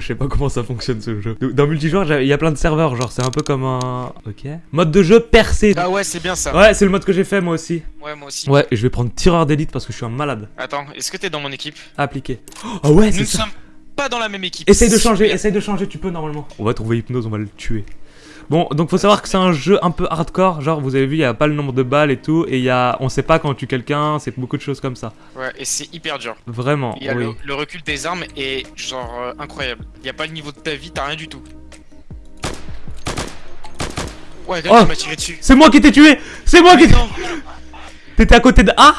Je sais pas comment ça fonctionne ce jeu. Dans multijoueur, il y a plein de serveurs, genre c'est un peu comme un... Ok. Mode de jeu percé. Ah ouais, c'est bien ça. Ouais, c'est le mode que j'ai fait moi aussi. Ouais, moi aussi. Ouais, et je vais prendre tireur d'élite parce que je suis un malade. Attends, est-ce que t'es dans mon équipe? Appliqué. Oh ouais, Nous c'est ne ça. sommes pas dans la même équipe. Essaye de changer, essaye de changer, tu peux normalement. On va trouver Hypnose, on va le tuer. Bon, donc faut savoir que c'est un jeu un peu hardcore, genre vous avez vu, il y a pas le nombre de balles et tout, et il y a, on sait pas quand on tue quelqu'un, c'est beaucoup de choses comme ça. Ouais, et c'est hyper dur. Vraiment, Il y a oui. le, le recul des armes est genre euh, incroyable. Il y a pas le niveau de ta vie, t'as rien du tout. Ouais, Oh. quelqu'un m'a tiré dessus. C'est moi qui t'ai tué C'est moi qui t'ai... T'étais à côté de... Ah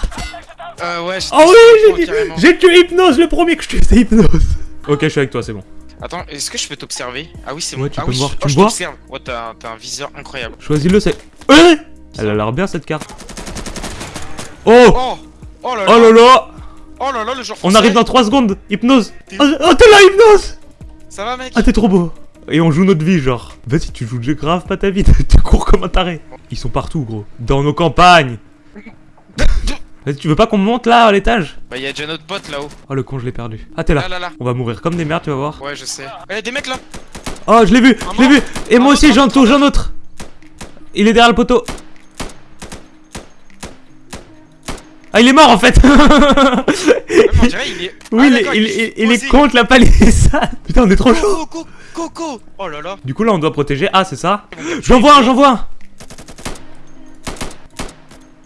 Euh, ouais. Oh oui, j'ai tué Hypnose, le premier que je tue, c'est Hypnose Ok, je suis avec toi, c'est bon. Attends, est-ce que je peux t'observer Ah oui, c'est Ouais, bon. tu ah peux oui, me voir. Tu oh, me je vois t'observe. Ouais, t'as t'as un viseur incroyable. Choisis-le, c'est... Eh Elle a l'air bien cette carte. Oh Oh Oh là là Oh là là Oh là là, le genre On arrive dans 3 secondes Hypnose T'es- Oh, oh, t'es là, Hypnose Ça va, mec Ah, t'es trop beau Et on joue notre vie, genre. Vas-y, tu joues grave pas ta vie, tu cours comme un taré. Ils sont partout, gros. Dans nos campagnes tu veux pas qu'on monte là, à l'étage? Bah, y'a déjà notre pote là-haut. Oh, le con, je l'ai perdu. Ah, t'es là. Là, là, là. On va mourir comme des merdes, tu vas voir. Ouais, je sais. Eh, y'a des mecs là Oh, je l'ai vu, je l'ai vu Et moi aussi, j'en un touche un autre Il est derrière le poteau Ah, il est mort en fait on dirait, il est. Oui, Ah, il, est- d'accord, il, est il- il est posé. contre la palissade Putain, on est trop chaud Coco, Coco Oh là là Du coup, là, on doit protéger. Ah, c'est ça J'en vois un, j'en vois un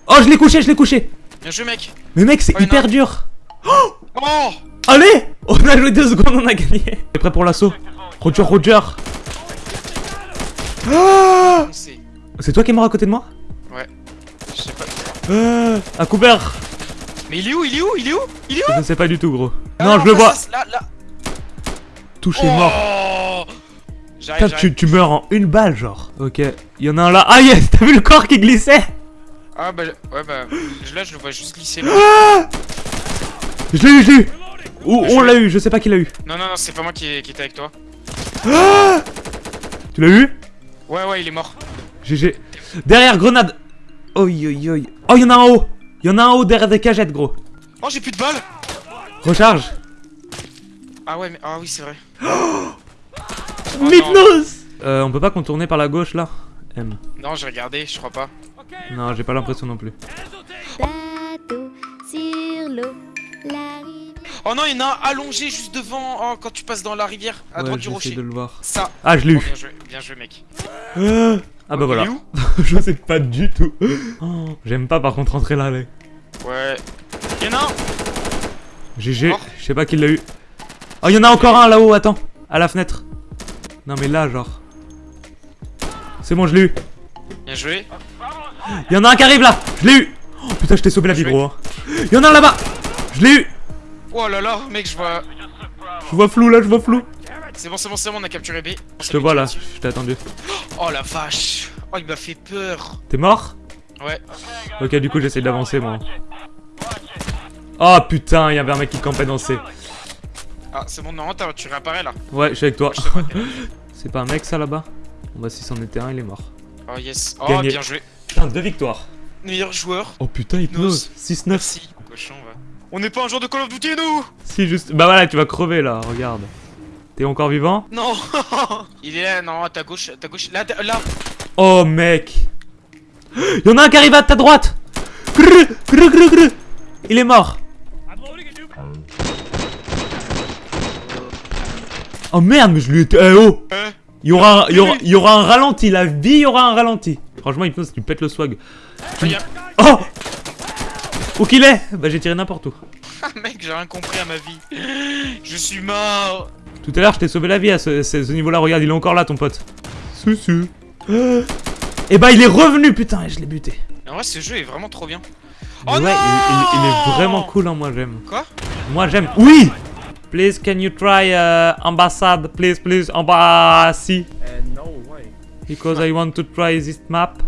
Oh, je l'ai couché, je l'ai couché Bien joué, mec Mais mec, c'est Ouais, hyper non. dur Oh Allez On a joué deux secondes, on a gagné T'es prêt pour l'assaut Roger, Roger Ah C'est. Toi qui es mort à côté de moi Je sais pas. Ah, À couvert Mais il est où Il est où Il est où Il est où Je ne sais pas du tout, gros. Ah non, je le vois Là, là Touché, mort Oh J'arrive, Putain, tu meurs en une balle, genre. Ok, il y en a un là. Ah yes, t'as vu le corps qui glissait Ah bah, ouais, bah. Là, je le vois juste glisser. là. Ah Je l'ai eu, je l'ai eu Ou on l'a eu, je sais pas qui l'a eu. Non, non, non, c'est pas moi qui, qui était avec toi. Ah tu l'as eu? Ouais, ouais, il est mort. GG. Derrière, grenade Oi, oi, oi. Oh, il y en a un en haut Il y en a un en haut derrière des cagettes, gros. Oh, j'ai plus de balles Recharge. Ah ouais, mais. Ah oui, c'est vrai. Oh. Mythnos Euh, on peut pas contourner par la gauche, là? M. Non, j'ai regardé, je crois pas. Non, j'ai pas l'impression non plus. Bateau sur l'eau, la rive. Oh non, il y en a un allongé juste devant. Oh, quand tu passes dans la rivière, à ouais, droite du rocher. de le voir. Ça. Ah, je l'ai Oh, eu. bien joué, bien joué, mec. Ah, ah bah voilà. Je sais pas du tout. Oh, J'aime pas par contre rentrer là, là. Ouais. Il y en a un GG, je sais pas qui l'a eu. Oh, il y en a encore un là-haut, attends. À la fenêtre. Non, mais là, genre. C'est bon, je l'ai eu. Bien joué. Il y en a un qui arrive là. Je l'ai eu. Oh, putain, je t'ai sauvé la vie, gros. hein. Il y en a un là-bas. Je l'ai eu. Oh là là, mec, je vois. Je vois flou là, je vois flou. C'est bon, c'est bon, c'est bon, on a capturé B. Je te vois là, je t'ai attendu. Oh la vache. Oh, il m'a fait peur. T'es mort? Ouais. Ok, du coup, j'essaie d'avancer, moi. Oh putain, il y avait un mec qui campait dans C. Ah, c'est bon, non, tu réapparais là. Ouais, je suis avec toi. C'est pas un mec ça là-bas? Bon bah si c'en était un, il est mort. Oh yes. Oh, Gagné. bien joué. Putain, deux victoires. Meilleur joueur. Oh putain, hypnose. 6-9. Merci. Cochon, va. On n'est pas un joueur de Call of Duty, nous Si, juste. Bah voilà, tu vas crever là, regarde. T'es encore vivant? Non Il est là, non, à ta gauche, à ta gauche. Là, là. Oh mec Y'en a un qui arrive à ta droite. Il est mort Oh merde, mais je lui ai... Eh oh Hein il y, aura un, il, y aura, il y aura un ralenti, la vie, il y aura un ralenti. Franchement, Hypnose, tu pètes le swag. Regarde. Oh Où qu'il est Bah j'ai tiré n'importe où. Ah, mec, j'ai rien compris à ma vie. Je suis mort. Tout à l'heure, je t'ai sauvé la vie à ce, ce- ce niveau-là. Regarde, il est encore là, ton pote. Soussou. Et bah, il est revenu, putain, et je l'ai buté. En vrai, ce jeu est vraiment trop bien. Mais Oh ouais, non il, il- il est vraiment cool, hein, moi j'aime. Quoi? Moi j'aime. Oui Please, can you try uh, ambassade, please, please, embassy. Uh, no, why? Because I want to try this map.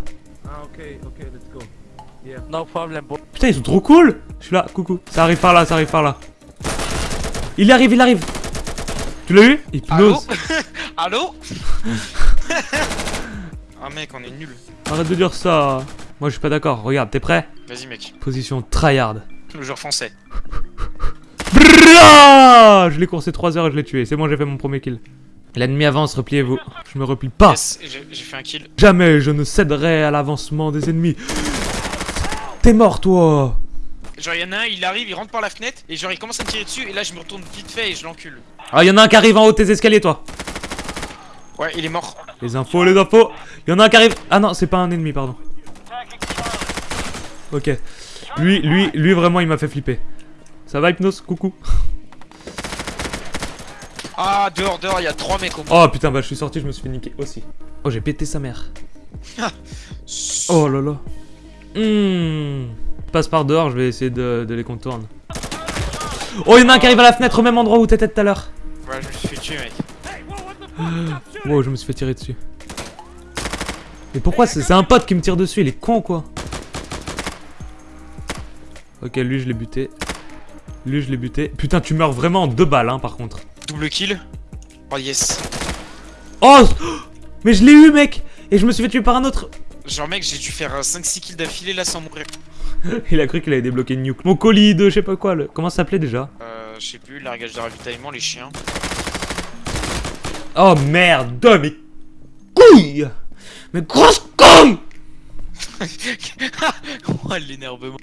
Ah, okay, okay, let's go. Yeah. No problem, bro. Putain, ils sont trop cool Je suis là, coucou. Ça arrive par là, ça arrive par là. Il arrive, il arrive. Tu l'as eu? Allô? Hypnose. Allô? Ah, mec, on est nul. Arrête de dire ça. Moi je suis pas d'accord. Regarde, t'es prêt? Vas-y, mec. Position tryhard. Le joueur français. Je l'ai coursé 3 heures et je l'ai tué. C'est bon, j'ai fait mon premier kill. L'ennemi avance, repliez-vous. Je me replie pas. Yes, j'ai fait un kill. Jamais je ne céderai à l'avancement des ennemis. T'es mort, toi Genre, y'en a un, il arrive, il rentre par la fenêtre, et genre, il commence à me tirer dessus, et là, je me retourne vite fait et je l'encule. Ah, y en a un qui arrive en haut de tes escaliers, toi. Ouais, il est mort. Les infos, les infos. Y en a un qui arrive. Ah non, c'est pas un ennemi, pardon. Ok. Lui, lui, lui, vraiment, il m'a fait flipper. Ça va, Hypnos Coucou. Ah, dehors, dehors, il y a trois mecs au Oh putain, bah je suis sorti, je me suis fait niquer aussi. Oh, j'ai pété sa mère. Oh là là. Hmm. Passe par dehors, je vais essayer de, de les contourner. Oh, il y en a un qui arrive à la fenêtre au même endroit où t'étais tout à l'heure. Ouais, je me suis fait tuer, mec. Wow, je me suis fait tirer dessus. Mais pourquoi C'est c'est un pote qui me tire dessus, il est con quoi. Ok, lui je l'ai buté. Lui je l'ai buté. Putain, tu meurs vraiment en deux balles, hein, par contre. Double kill. Oh, yes. Oh Mais je l'ai eu, mec Et je me suis fait tuer par un autre. Genre, mec, j'ai dû faire 5-6 kills d'affilée là sans mourir. Il a cru qu'il avait débloqué une nuke. Mon colis de je sais pas quoi, le... comment ça s'appelait déjà Euh, je sais plus, largage de ravitaillement, les chiens. Oh merde, mes couilles Mes grosses couilles oh, l'énervement.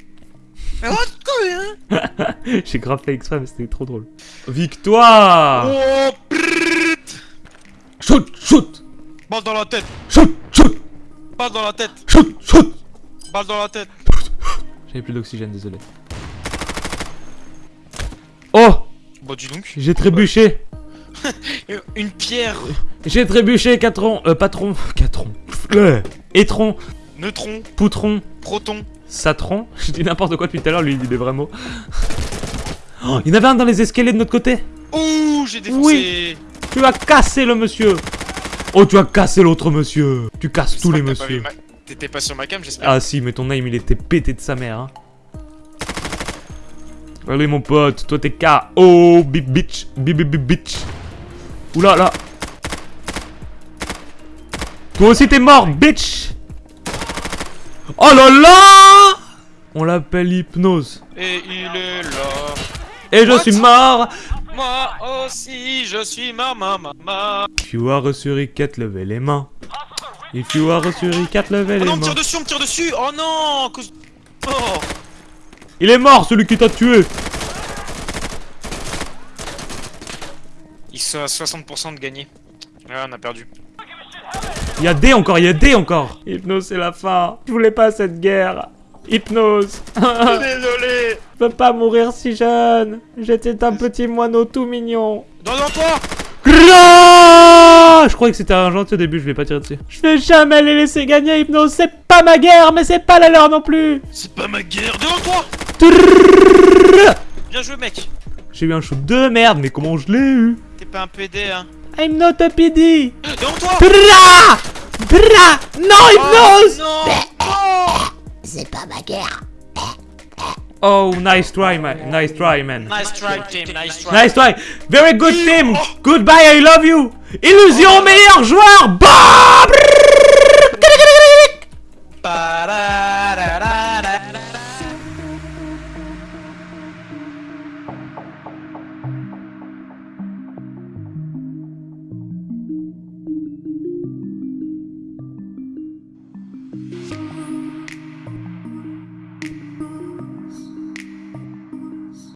Mais oh, quoi, hein J'ai grave fait exprès, mais c'était trop drôle. Victoire Oh. Shoot, shoot. Balle dans la tête. Shoot, shoot. Balle dans la tête. Shoot, shoot. Balle dans la tête. J'avais plus d'oxygène, désolé. Oh. Bon, dis donc. J'ai trébuché. Une pierre. J'ai trébuché, Catron Euh, patron. Catron Étron. Neutron. Poutron. Proton. Satron. Je dis n'importe quoi depuis tout à l'heure, lui il dit des vrais mots. Oh, il y en avait un dans les escaliers de notre côté Ouh, j'ai défoncé Tu as cassé le monsieur Oh, tu as cassé l'autre monsieur Tu casses tous les messieurs. ma- T'étais pas sur ma cam, j'espère. Ah si, mais ton aim il était pété de sa mère. Hein. Allez mon pote, toi t'es KO, bip bitch, bip bip bip bitch. Oula là. Toi aussi t'es mort, bitch. Oh là là On l'appelle hypnose. Et il est là. Et je What? suis mort. Moi aussi, je suis ma maman. Ma... If you are a suricate, levez les mains. If you are a suricate, levez Oh les non, on me mains. tire dessus, on me tire dessus Oh non cause- Oh Il est mort celui qui t'a tué. Ils sont à 60% de gagner. Ouais, on a perdu. Il y a D encore, il y a D encore Hypnose, c'est la fin. Je voulais pas cette guerre. Hypnose. Désolé Je peux pas mourir si jeune. J'étais un petit moineau tout mignon. Non, non, toi Gra Je croyais que c'était un gentil au début, je vais pas tirer dessus. Je vais jamais les laisser gagner, Hypnose. C'est pas ma guerre, mais c'est pas la leur non plus. C'est pas ma guerre Devant toi. Bien joué, mec J'ai eu un shoot de merde, mais comment je l'ai eu T'es pas un PD, hein I'm not a PD. Devant toi Bra Bra Non, Hypnose Oh, non Oh C'est pas ma guerre. Oh, nice try, man. Nice try, man. Nice try, team, nice try Nice try. Very good team. Goodbye, I love you. Illusion meilleur joueur. Bah